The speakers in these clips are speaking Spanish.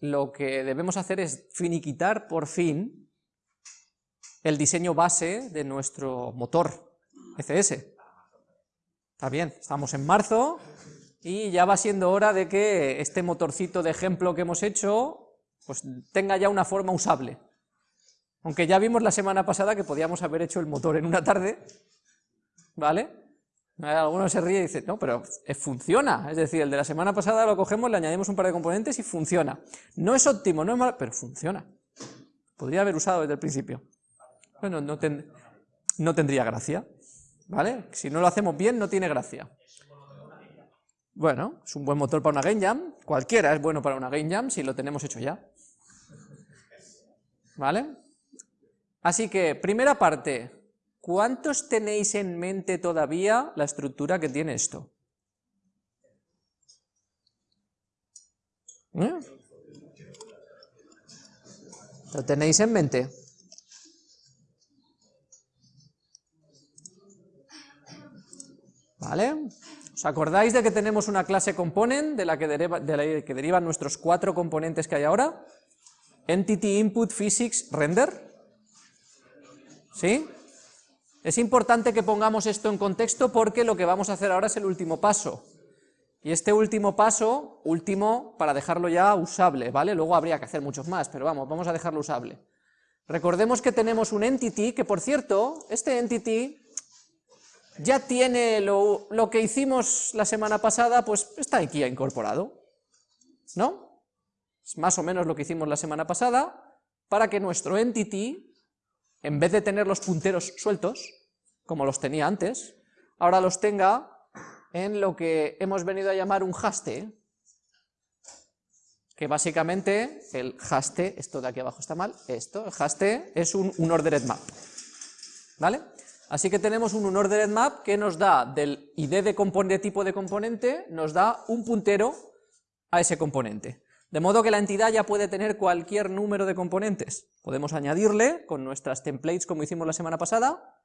lo que debemos hacer es finiquitar por fin el diseño base de nuestro motor ECS. Está bien, estamos en marzo y ya va siendo hora de que este motorcito de ejemplo que hemos hecho pues tenga ya una forma usable. Aunque ya vimos la semana pasada que podíamos haber hecho el motor en una tarde, ¿vale? Alguno se ríe y dice, no, pero funciona, es decir, el de la semana pasada lo cogemos, le añadimos un par de componentes y funciona. No es óptimo, no es malo, pero funciona. Podría haber usado desde el principio. Bueno, no, no tendría gracia, ¿vale? Si no lo hacemos bien, no tiene gracia. Bueno, es un buen motor para una Game Jam, cualquiera es bueno para una Game Jam si lo tenemos hecho ya. ¿Vale? Así que, primera parte, ¿cuántos tenéis en mente todavía la estructura que tiene esto? ¿Eh? ¿Lo tenéis en mente? ¿Vale? ¿Os acordáis de que tenemos una clase component de la que, que derivan nuestros cuatro componentes que hay ahora? Entity Input Physics Render. ¿Sí? Es importante que pongamos esto en contexto porque lo que vamos a hacer ahora es el último paso. Y este último paso, último para dejarlo ya usable, ¿vale? Luego habría que hacer muchos más, pero vamos, vamos a dejarlo usable. Recordemos que tenemos un entity, que por cierto, este entity ya tiene lo, que hicimos la semana pasada, pues está aquí incorporado, ¿no? Es más o menos lo que hicimos la semana pasada, para que nuestro entity, en vez de tener los punteros sueltos, como los tenía antes, ahora los tenga en lo que hemos venido a llamar un haste, que básicamente el haste, esto de aquí abajo está mal, esto, el haste es un, un ordered map, ¿vale? Así que tenemos un unordered map que nos da del id de, tipo de componente, nos da un puntero a ese componente. De modo que la entidad ya puede tener cualquier número de componentes. Podemos añadirle con nuestras templates como hicimos la semana pasada,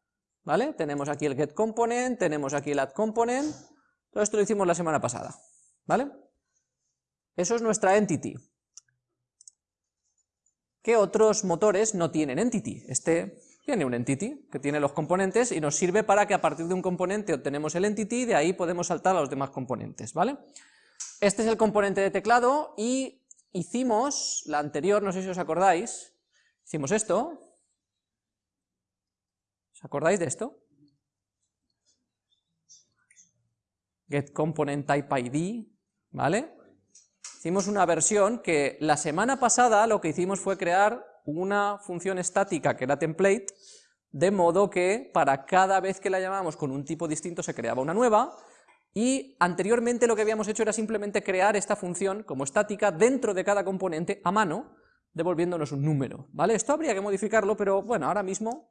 ¿vale? Tenemos aquí el getComponent, tenemos aquí el addComponent, todo esto lo hicimos la semana pasada, ¿vale? Eso es nuestra entity. ¿Qué otros motores no tienen entity? Este tiene un entity que tiene los componentes y nos sirve para que a partir de un componente obtenemos el entity y de ahí podemos saltar a los demás componentes, ¿vale? Este es el componente de teclado y hicimos, la anterior, no sé si os acordáis, hicimos esto, ¿os acordáis de esto? Get ¿vale? Hicimos una versión que la semana pasada lo que hicimos fue crear una función estática que era template, de modo que para cada vez que la llamamos con un tipo distinto se creaba una nueva, y anteriormente lo que habíamos hecho era simplemente crear esta función como estática dentro de cada componente a mano, devolviéndonos un número, ¿vale? Esto habría que modificarlo, pero bueno, ahora mismo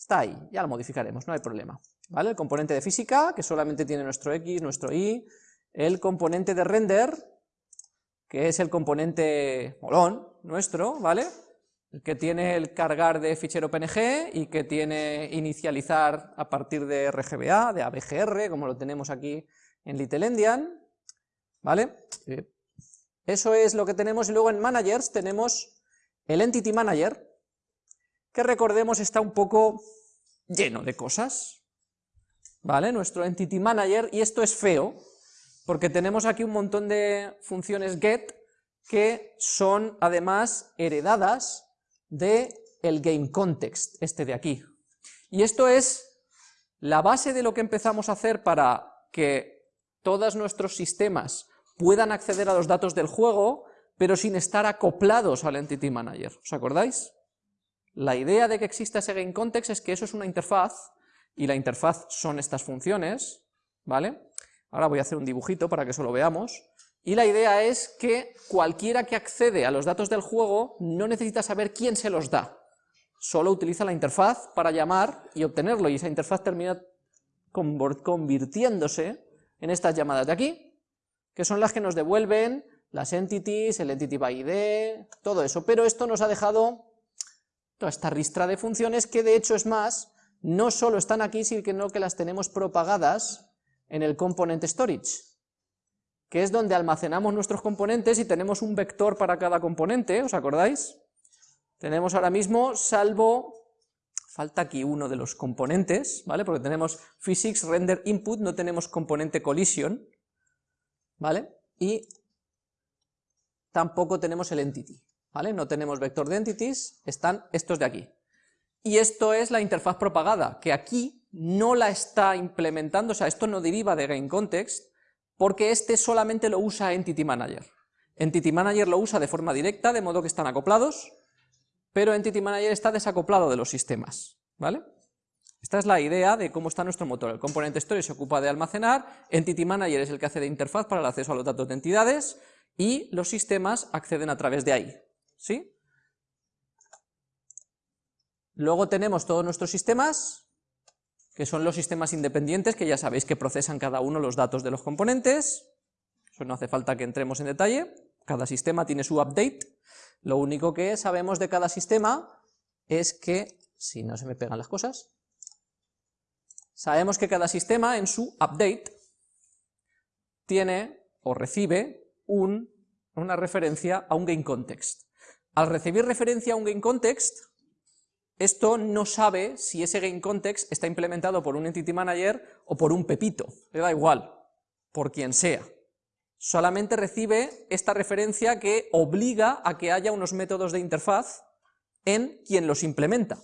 está ahí, ya lo modificaremos, no hay problema, ¿vale? El componente de física, que solamente tiene nuestro x, nuestro y, el componente de render, que es el componente molón nuestro, ¿vale? que tiene el cargar de fichero PNG y que tiene inicializar a partir de RGBA, de ABGR, como lo tenemos aquí en Little ¿vale? Eh, eso es lo que tenemos, y luego en Managers tenemos el Entity Manager, que recordemos está un poco lleno de cosas, ¿vale? Nuestro Entity Manager, y esto es feo, porque tenemos aquí un montón de funciones get que son además heredadas de el game context, este de aquí. Y esto es la base de lo que empezamos a hacer para que todos nuestros sistemas puedan acceder a los datos del juego, pero sin estar acoplados al Entity Manager. ¿Os acordáis? La idea de que exista ese game context es que eso es una interfaz, y la interfaz son estas funciones, ¿vale? Ahora voy a hacer un dibujito para que eso lo veamos. Y la idea es que cualquiera que accede a los datos del juego no necesita saber quién se los da, solo utiliza la interfaz para llamar y obtenerlo, y esa interfaz termina convirtiéndose en estas llamadas de aquí, que son las que nos devuelven las entities, el entity by ID, todo eso, pero esto nos ha dejado toda esta ristra de funciones que de hecho es más, no solo están aquí, sino que las tenemos propagadas en el component storage, que es donde almacenamos nuestros componentes y tenemos un vector para cada componente, ¿os acordáis? Tenemos ahora mismo, salvo, falta aquí uno de los componentes, ¿vale? Porque tenemos physics render input, no tenemos componente collision, ¿vale? Y tampoco tenemos el entity, No tenemos vector de entities, están estos de aquí. Y esto es la interfaz propagada, que aquí no la está implementando, o sea, esto no deriva de GameContext, porque este solamente lo usa Entity Manager. Entity Manager lo usa de forma directa, de modo que están acoplados, pero Entity Manager está desacoplado de los sistemas, ¿vale? Esta es la idea de cómo está nuestro motor. El componente Story se ocupa de almacenar, Entity Manager es el que hace de interfaz para el acceso a los datos de entidades, y los sistemas acceden a través de ahí, ¿sí? Luego tenemos todos nuestros sistemas, que son los sistemas independientes, que ya sabéis que procesan cada uno los datos de los componentes, eso no hace falta que entremos en detalle, cada sistema tiene su update, lo único que sabemos de cada sistema es que, si no se me pegan las cosas, sabemos que cada sistema en su update tiene o recibe un, una referencia a un GameContext. Al recibir referencia a un GameContext, esto no sabe si ese GameContext está implementado por un Entity Manager o por un Pepito, le da igual, por quien sea. Solamente recibe esta referencia que obliga a que haya unos métodos de interfaz en quien los implementa.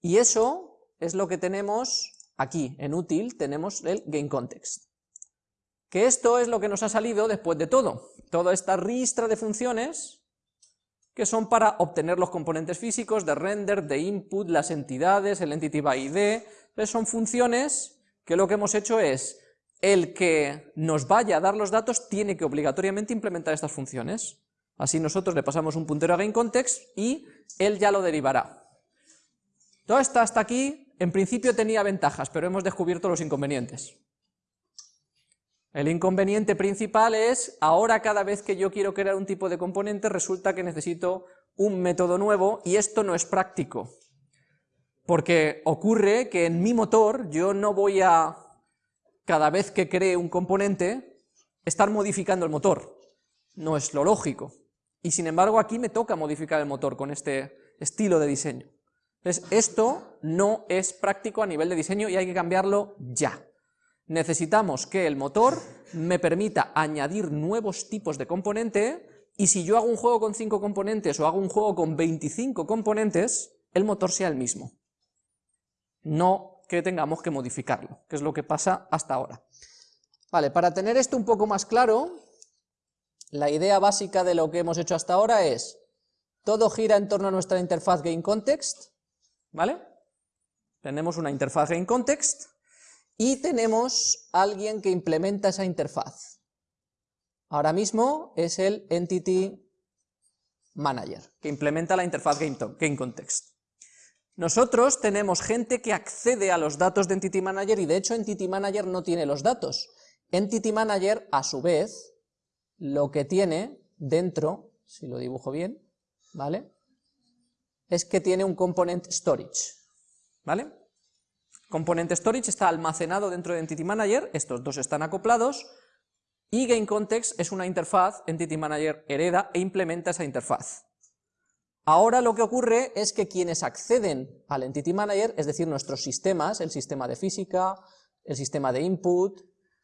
Y eso es lo que tenemos aquí, en útil, tenemos el GameContext. Que esto es lo que nos ha salido después de todo. Toda esta ristra de funciones que son para obtener los componentes físicos de render, de input, las entidades, el entity by ID, Entonces son funciones que lo que hemos hecho es, el que nos vaya a dar los datos tiene que obligatoriamente implementar estas funciones. Así nosotros le pasamos un puntero a GameContext y él ya lo derivará. Todo esto hasta aquí, en principio tenía ventajas, pero hemos descubierto los inconvenientes. El inconveniente principal es, ahora cada vez que yo quiero crear un tipo de componente, resulta que necesito un método nuevo, y esto no es práctico. Porque ocurre que en mi motor yo no voy a, cada vez que cree un componente, estar modificando el motor. No es lo lógico. Y sin embargo aquí me toca modificar el motor con este estilo de diseño. Entonces esto no es práctico a nivel de diseño y hay que cambiarlo ya necesitamos que el motor me permita añadir nuevos tipos de componente y si yo hago un juego con 5 componentes o hago un juego con 25 componentes, el motor sea el mismo. No que tengamos que modificarlo, que es lo que pasa hasta ahora. Vale, para tener esto un poco más claro, la idea básica de lo que hemos hecho hasta ahora es, todo gira en torno a nuestra interfaz GameContext, ¿vale? Tenemos una interfaz GameContext, y tenemos alguien que implementa esa interfaz. Ahora mismo es el Entity Manager, que implementa la interfaz GameContext. Nosotros tenemos gente que accede a los datos de Entity Manager y de hecho Entity Manager no tiene los datos. Entity Manager, a su vez, lo que tiene dentro, si lo dibujo bien, ¿vale? Es que tiene un component storage, ¿vale? Componente storage está almacenado dentro de Entity Manager, estos dos están acoplados, y GameContext es una interfaz, Entity Manager hereda e implementa esa interfaz. Ahora lo que ocurre es que quienes acceden al Entity Manager, es decir, nuestros sistemas, el sistema de física, el sistema de input,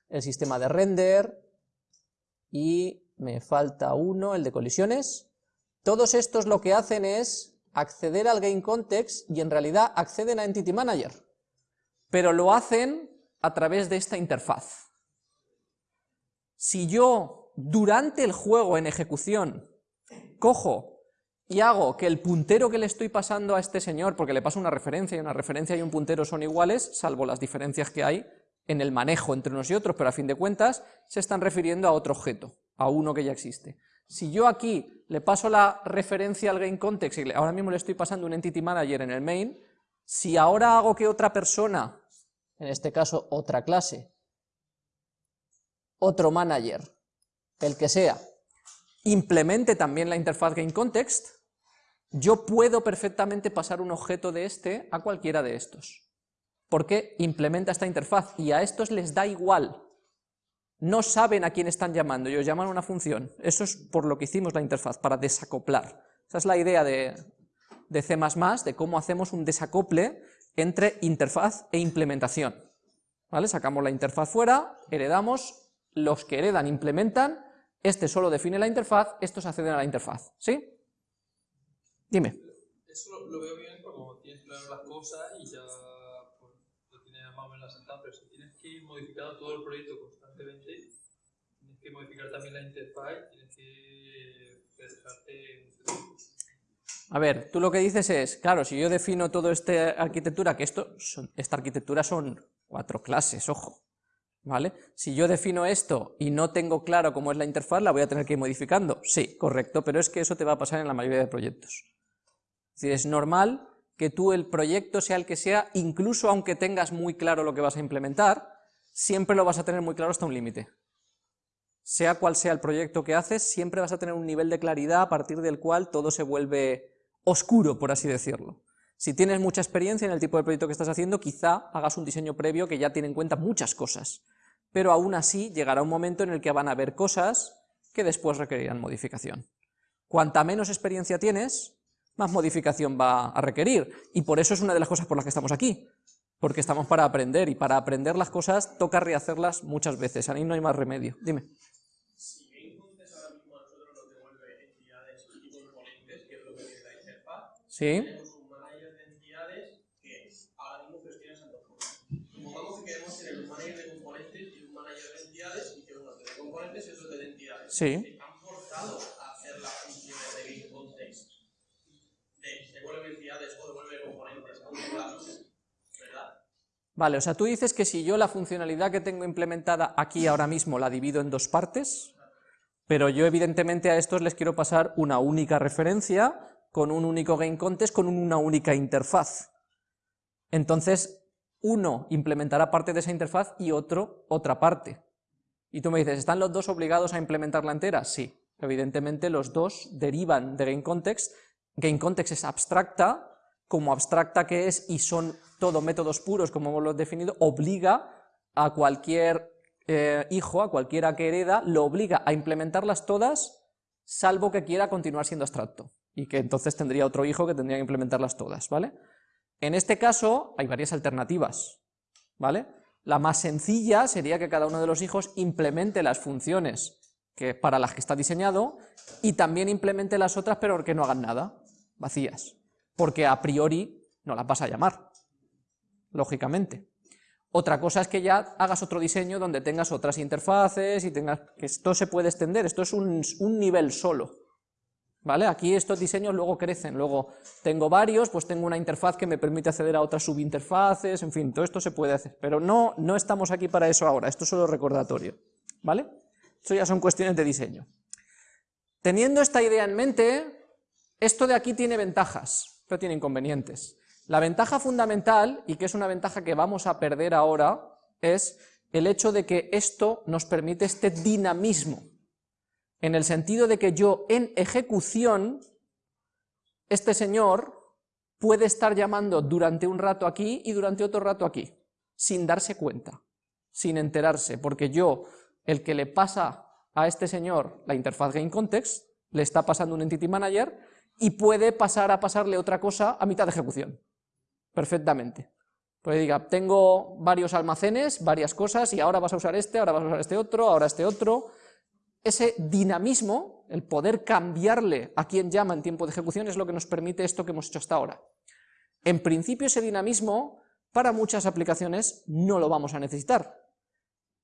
el sistema de render, y me falta uno, el de colisiones, todos estos lo que hacen es acceder al GameContext y en realidad acceden a Entity Manager pero lo hacen a través de esta interfaz. Si yo, durante el juego en ejecución, cojo y hago que el puntero que le estoy pasando a este señor, porque le paso una referencia y una referencia y un puntero son iguales, salvo las diferencias que hay en el manejo entre unos y otros, pero a fin de cuentas se están refiriendo a otro objeto, a uno que ya existe. Si yo aquí le paso la referencia al GameContext y ahora mismo le estoy pasando un Entity Manager en el main, si ahora hago que otra persona en este caso otra clase, otro manager, el que sea, implemente también la interfaz GameContext, yo puedo perfectamente pasar un objeto de este a cualquiera de estos, porque implementa esta interfaz y a estos les da igual. No saben a quién están llamando, ellos llaman una función. Eso es por lo que hicimos la interfaz, para desacoplar. Esa es la idea de, de C++, de cómo hacemos un desacople entre interfaz e implementación. ¿Vale? Sacamos la interfaz fuera, heredamos, los que heredan implementan, este solo define la interfaz, estos acceden a la interfaz. ¿Sí? Dime. Eso lo, veo bien como tienes claro las cosas y ya pues, lo tienes más o menos asentado, pero si tienes que ir modificando todo el proyecto constantemente, tienes que modificar también la interfaz, tienes que dejarte a ver, tú lo que dices es, claro, si yo defino toda esta arquitectura, que esto, esta arquitectura son cuatro clases, ojo, ¿vale? Si yo defino esto y no tengo claro cómo es la interfaz, la voy a tener que ir modificando. Sí, correcto, pero es que eso te va a pasar en la mayoría de proyectos. Es es normal que tú el proyecto sea el que sea, incluso aunque tengas muy claro lo que vas a implementar, siempre lo vas a tener muy claro hasta un límite. Sea cual sea el proyecto que haces, siempre vas a tener un nivel de claridad a partir del cual todo se vuelve oscuro, por así decirlo. Si tienes mucha experiencia en el tipo de proyecto que estás haciendo, quizá hagas un diseño previo que ya tiene en cuenta muchas cosas, pero aún así llegará un momento en el que van a haber cosas que después requerirán modificación. Cuanta menos experiencia tienes, más modificación va a requerir, y por eso es una de las cosas por las que estamos aquí, porque estamos para aprender, y para aprender las cosas toca rehacerlas muchas veces, ahí no hay más remedio. Dime. Sí. Tenemos un manager de entidades que ahora mismo gestiona esas dos cosas. Supongamos que queremos tener un manager de componentes y un manager de entidades y que uno te de componentes y otro te de entidades. Sí. Están forzados a hacer las funciones de context. De devuelve entidades o devuelve componentes ¿verdad? Vale, o sea, tú dices que si yo la funcionalidad que tengo implementada aquí ahora mismo la divido en dos partes, pero yo evidentemente a estos les quiero pasar una única referencia con un único context, con una única interfaz. Entonces, uno implementará parte de esa interfaz y otro otra parte. Y tú me dices, ¿están los dos obligados a implementarla entera? Sí, evidentemente los dos derivan de GameContext. GameContext es abstracta, como abstracta que es y son todo métodos puros, como hemos definido, obliga a cualquier eh, hijo, a cualquiera que hereda, lo obliga a implementarlas todas, salvo que quiera continuar siendo abstracto y que entonces tendría otro hijo que tendría que implementarlas todas, ¿vale? En este caso hay varias alternativas, ¿vale? La más sencilla sería que cada uno de los hijos implemente las funciones que, para las que está diseñado y también implemente las otras pero que no hagan nada, vacías, porque a priori no las vas a llamar, lógicamente. Otra cosa es que ya hagas otro diseño donde tengas otras interfaces y tengas... que esto se puede extender, esto es un, un nivel solo, ¿Vale? Aquí estos diseños luego crecen, luego tengo varios, pues tengo una interfaz que me permite acceder a otras subinterfaces, en fin, todo esto se puede hacer, pero no, no estamos aquí para eso ahora, esto es solo recordatorio, ¿vale? Esto ya son cuestiones de diseño. Teniendo esta idea en mente, esto de aquí tiene ventajas, pero tiene inconvenientes. La ventaja fundamental, y que es una ventaja que vamos a perder ahora, es el hecho de que esto nos permite este dinamismo, en el sentido de que yo en ejecución, este señor puede estar llamando durante un rato aquí y durante otro rato aquí, sin darse cuenta, sin enterarse, porque yo, el que le pasa a este señor la interfaz GameContext, le está pasando un Entity Manager y puede pasar a pasarle otra cosa a mitad de ejecución, perfectamente. Pues diga, tengo varios almacenes, varias cosas, y ahora vas a usar este, ahora vas a usar este otro, ahora este otro, ese dinamismo, el poder cambiarle a quien llama en tiempo de ejecución, es lo que nos permite esto que hemos hecho hasta ahora. En principio ese dinamismo, para muchas aplicaciones, no lo vamos a necesitar.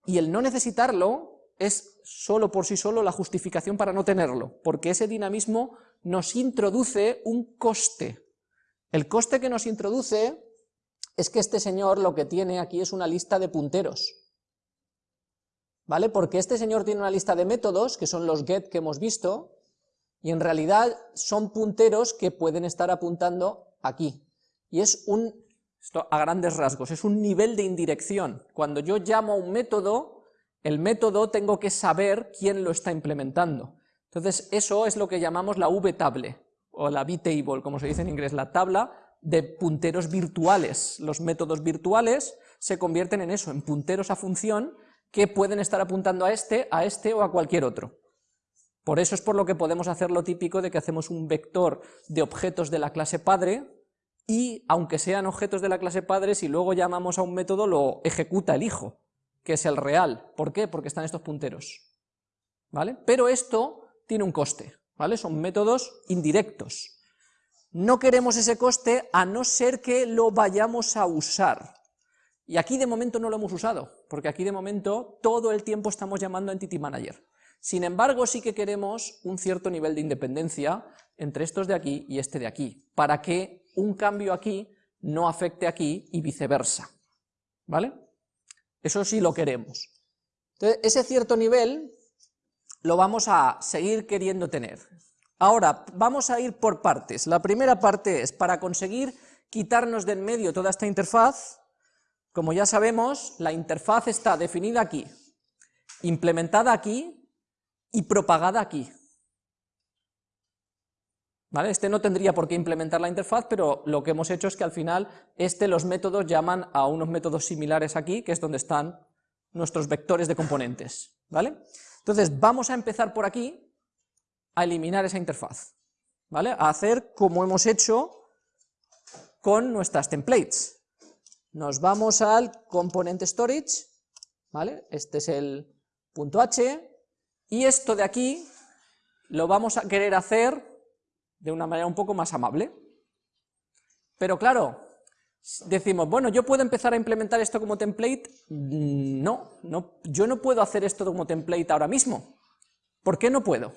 Y el no necesitarlo es solo por sí solo la justificación para no tenerlo, porque ese dinamismo nos introduce un coste. El coste que nos introduce es que este señor lo que tiene aquí es una lista de punteros. ¿Vale? Porque este señor tiene una lista de métodos, que son los get que hemos visto, y en realidad son punteros que pueden estar apuntando aquí. Y es un, esto a grandes rasgos, es un nivel de indirección. Cuando yo llamo a un método, el método tengo que saber quién lo está implementando. Entonces eso es lo que llamamos la v-table, o la v-table, como se dice en inglés, la tabla de punteros virtuales. Los métodos virtuales se convierten en eso, en punteros a función, que pueden estar apuntando a este, a este o a cualquier otro. Por eso es por lo que podemos hacer lo típico de que hacemos un vector de objetos de la clase padre, y aunque sean objetos de la clase padre, si luego llamamos a un método lo ejecuta el hijo, que es el real. ¿Por qué? Porque están estos punteros. ¿Vale? Pero esto tiene un coste, ¿vale? Son métodos indirectos. No queremos ese coste a no ser que lo vayamos a usar. Y aquí de momento no lo hemos usado, porque aquí de momento todo el tiempo estamos llamando a Entity Manager. Sin embargo, sí que queremos un cierto nivel de independencia entre estos de aquí y este de aquí, para que un cambio aquí no afecte aquí y viceversa. ¿Vale? Eso sí lo queremos. Entonces, ese cierto nivel lo vamos a seguir queriendo tener. Ahora, vamos a ir por partes. La primera parte es, para conseguir quitarnos de en medio toda esta interfaz, como ya sabemos, la interfaz está definida aquí, implementada aquí y propagada aquí. Este no tendría por qué implementar la interfaz, pero lo que hemos hecho es que al final este, los métodos llaman a unos métodos similares aquí, que es donde están nuestros vectores de componentes. ¿vale? Entonces vamos a empezar por aquí a eliminar esa interfaz, ¿vale? a hacer como hemos hecho con nuestras templates. Nos vamos al component storage, ¿vale? Este es el punto H, y esto de aquí lo vamos a querer hacer de una manera un poco más amable. Pero claro, decimos, bueno, ¿yo puedo empezar a implementar esto como template? Mm, no, no, yo no puedo hacer esto como template ahora mismo. ¿Por qué no puedo?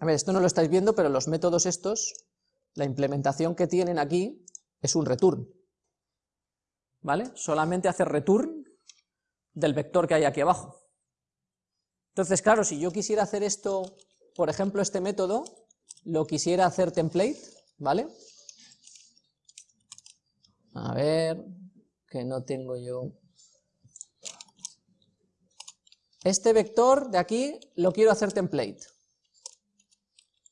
A ver, esto no lo estáis viendo, pero los métodos estos la implementación que tienen aquí es un return, ¿vale? Solamente hace return del vector que hay aquí abajo. Entonces, claro, si yo quisiera hacer esto, por ejemplo, este método, lo quisiera hacer template, ¿vale? A ver, que no tengo yo... Este vector de aquí lo quiero hacer template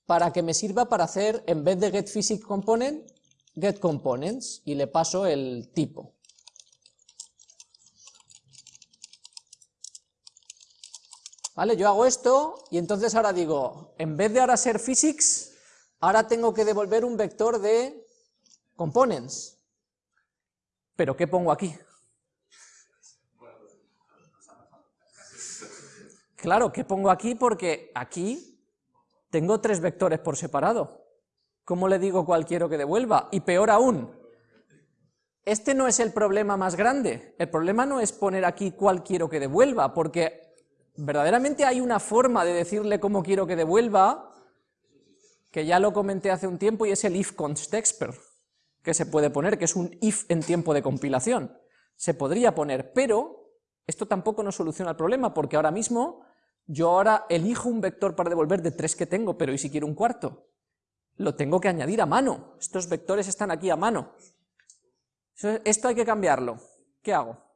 para que me sirva para hacer, en vez de getPhysicComponent, getComponents, y le paso el tipo. ¿Vale? Yo hago esto, y entonces ahora digo, en vez de ahora ser physics, ahora tengo que devolver un vector de components. ¿Pero qué pongo aquí? Claro, ¿qué pongo aquí? Porque aquí tengo tres vectores por separado. ¿Cómo le digo cuál quiero que devuelva? Y peor aún, este no es el problema más grande. El problema no es poner aquí cuál quiero que devuelva, porque verdaderamente hay una forma de decirle cómo quiero que devuelva, que ya lo comenté hace un tiempo, y es el if const expert, que se puede poner, que es un if en tiempo de compilación. Se podría poner, pero esto tampoco nos soluciona el problema, porque ahora mismo yo ahora elijo un vector para devolver de tres que tengo, pero ¿y si quiero un cuarto? Lo tengo que añadir a mano, estos vectores están aquí a mano. Esto hay que cambiarlo. ¿Qué hago?